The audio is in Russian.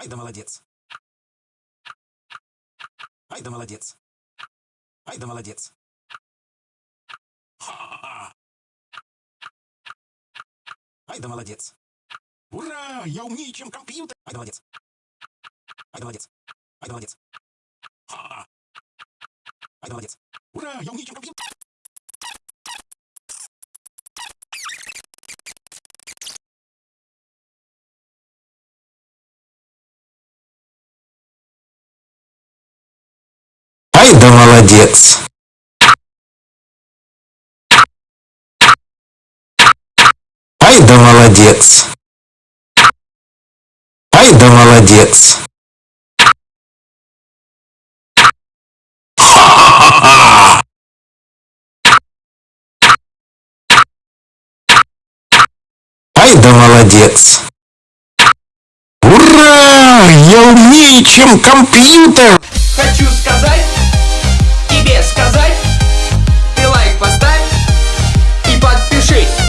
Ай да молодец. Ай да молодец. Ай да молодец. Ай да молодец. Ура! Я умнее, чем компьютер. Ай да молодец. Ай да молодец. Ай да молодец. Ха-ха. Ай да молодец. Ура! Я умнее, чем компьютер. Ай да молодец. Ай да молодец. Ай да молодец. Ха-ха-ха! Ай да молодец. Ура! Я умнее, чем компьютер.